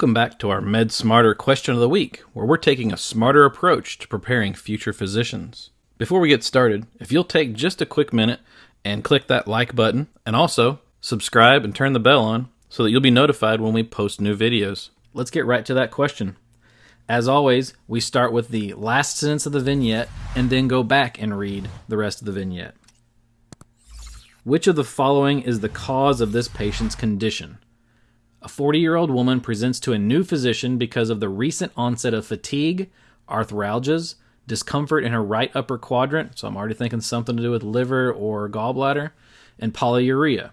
Welcome back to our Med Smarter question of the week, where we're taking a smarter approach to preparing future physicians. Before we get started, if you'll take just a quick minute and click that like button, and also subscribe and turn the bell on so that you'll be notified when we post new videos. Let's get right to that question. As always, we start with the last sentence of the vignette and then go back and read the rest of the vignette. Which of the following is the cause of this patient's condition? A 40 year old woman presents to a new physician because of the recent onset of fatigue, arthralgias, discomfort in her right upper quadrant, so I'm already thinking something to do with liver or gallbladder, and polyuria.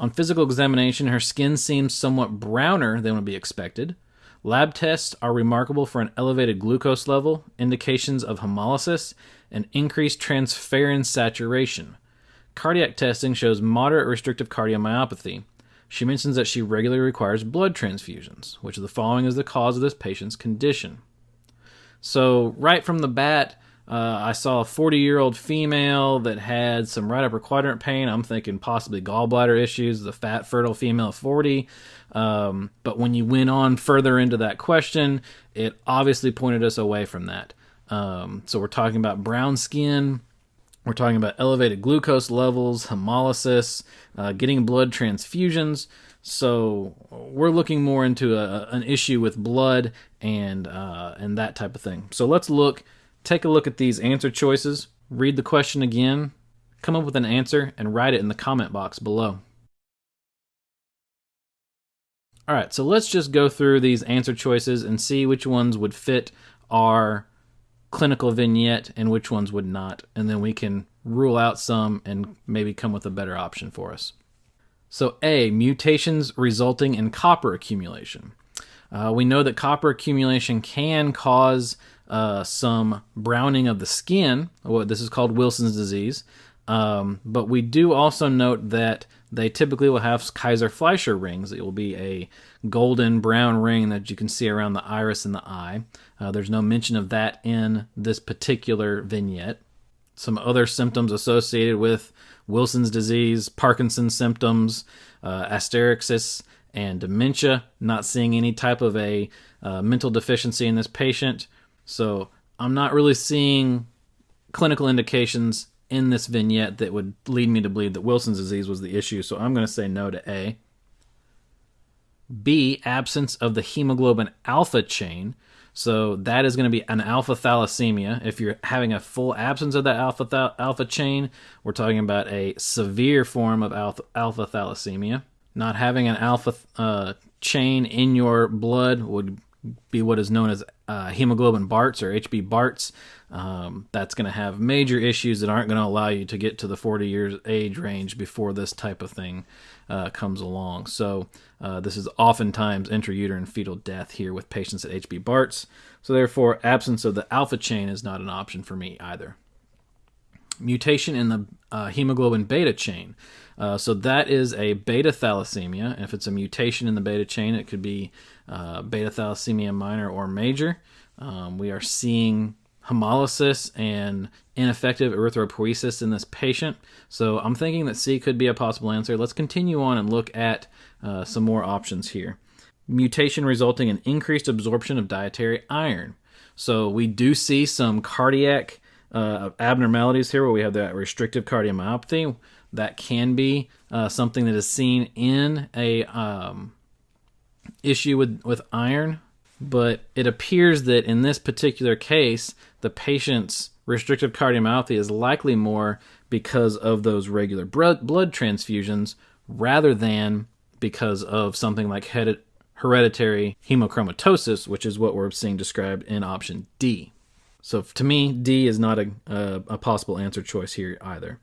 On physical examination, her skin seems somewhat browner than would be expected. Lab tests are remarkable for an elevated glucose level, indications of hemolysis, and increased transferrin saturation. Cardiac testing shows moderate restrictive cardiomyopathy. She mentions that she regularly requires blood transfusions, which the following is the cause of this patient's condition. So, right from the bat, uh, I saw a 40 year old female that had some right upper quadrant pain. I'm thinking possibly gallbladder issues, the fat, fertile female of 40. Um, but when you went on further into that question, it obviously pointed us away from that. Um, so, we're talking about brown skin, we're talking about elevated glucose levels, hemolysis, uh, getting blood transfusions. So we're looking more into a, an issue with blood and uh, and that type of thing. So let's look, take a look at these answer choices. Read the question again, come up with an answer, and write it in the comment box below. All right, so let's just go through these answer choices and see which ones would fit our clinical vignette and which ones would not. And then we can rule out some and maybe come with a better option for us. So, A, mutations resulting in copper accumulation. Uh, we know that copper accumulation can cause uh, some browning of the skin. Well, this is called Wilson's disease. Um, but we do also note that they typically will have Kayser Fleischer rings. It will be a golden brown ring that you can see around the iris and the eye. Uh, there's no mention of that in this particular vignette. Some other symptoms associated with Wilson's disease, Parkinson's symptoms, uh, asterixis, and dementia. Not seeing any type of a uh, mental deficiency in this patient. So I'm not really seeing clinical indications in this vignette that would lead me to believe that Wilson's disease was the issue, so I'm going to say no to A. B, absence of the hemoglobin alpha chain. So that is going to be an alpha thalassemia. If you're having a full absence of that alpha th- alpha chain, we're talking about a severe form of alpha, alpha thalassemia. Not having an alpha uh, chain in your blood would be what is known as uh, hemoglobin Barts or HB Barts. Um, that's going to have major issues that aren't going to allow you to get to the 40 years age range before this type of thing uh, comes along. So uh, this is oftentimes intrauterine fetal death here with patients at HB Barts. So therefore, absence of the alpha chain is not an option for me either. Mutation in the uh, hemoglobin beta chain. Uh, so that is a beta thalassemia. If it's a mutation in the beta chain, it could be uh, beta thalassemia minor or major. Um, we are seeing hemolysis and ineffective erythropoiesis in this patient. So I'm thinking that C could be a possible answer. Let's continue on and look at uh, some more options here. Mutation resulting in increased absorption of dietary iron. So we do see some cardiac uh, abnormalities here where we have that restrictive cardiomyopathy. That can be uh, something that is seen in a um, issue with, with iron but it appears that in this particular case, the patient's restrictive cardiomyopathy is likely more because of those regular blood transfusions rather than because of something like hereditary hemochromatosis, which is what we're seeing described in option D. So to me, D is not a, a, a possible answer choice here either.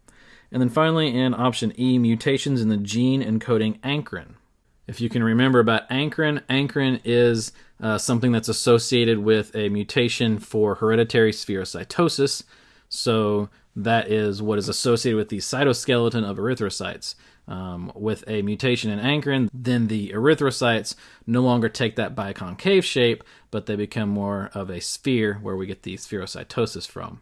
And then finally, in option E, mutations in the gene encoding ankyrin. If you can remember about ankyrin, ankyrin is uh, something that's associated with a mutation for hereditary spherocytosis. So that is what is associated with the cytoskeleton of erythrocytes. Um, with a mutation in ankyrin, then the erythrocytes no longer take that biconcave shape, but they become more of a sphere where we get the spherocytosis from.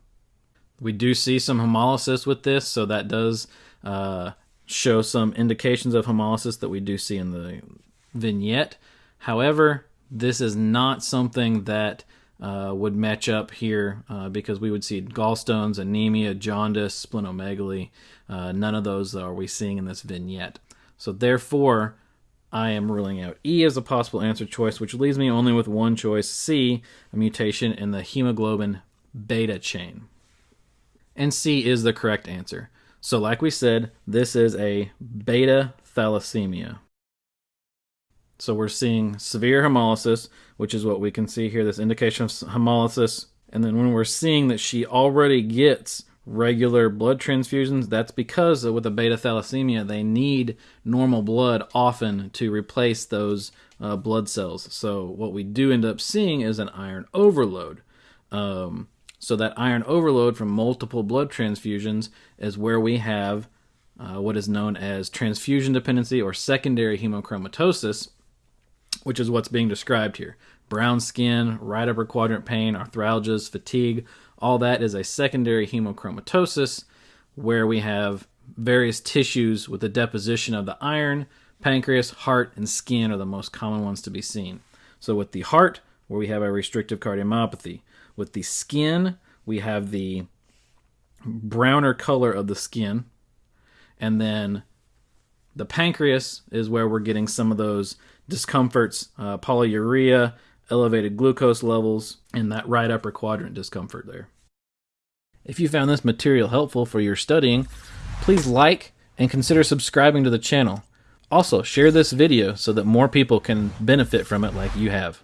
We do see some hemolysis with this, so that does uh, show some indications of hemolysis that we do see in the vignette. However, this is not something that uh, would match up here uh, because we would see gallstones, anemia, jaundice, splenomegaly. Uh, none of those are we seeing in this vignette. So therefore, I am ruling out E as a possible answer choice, which leaves me only with one choice, C, a mutation in the hemoglobin beta chain. And C is the correct answer. So like we said, this is a beta thalassemia. So we're seeing severe hemolysis, which is what we can see here, this indication of hemolysis. And then when we're seeing that she already gets regular blood transfusions, that's because with a beta thalassemia, they need normal blood often to replace those uh, blood cells. So what we do end up seeing is an iron overload. Um, so that iron overload from multiple blood transfusions is where we have uh, what is known as transfusion dependency or secondary hemochromatosis, which is what's being described here. Brown skin, right upper quadrant pain, arthralgias, fatigue, all that is a secondary hemochromatosis where we have various tissues with the deposition of the iron. Pancreas, heart, and skin are the most common ones to be seen. So with the heart, where we have a restrictive cardiomyopathy. With the skin, we have the browner color of the skin. And then the pancreas is where we're getting some of those discomforts, uh, polyuria, elevated glucose levels, and that right upper quadrant discomfort there. If you found this material helpful for your studying, please like and consider subscribing to the channel. Also, share this video so that more people can benefit from it like you have.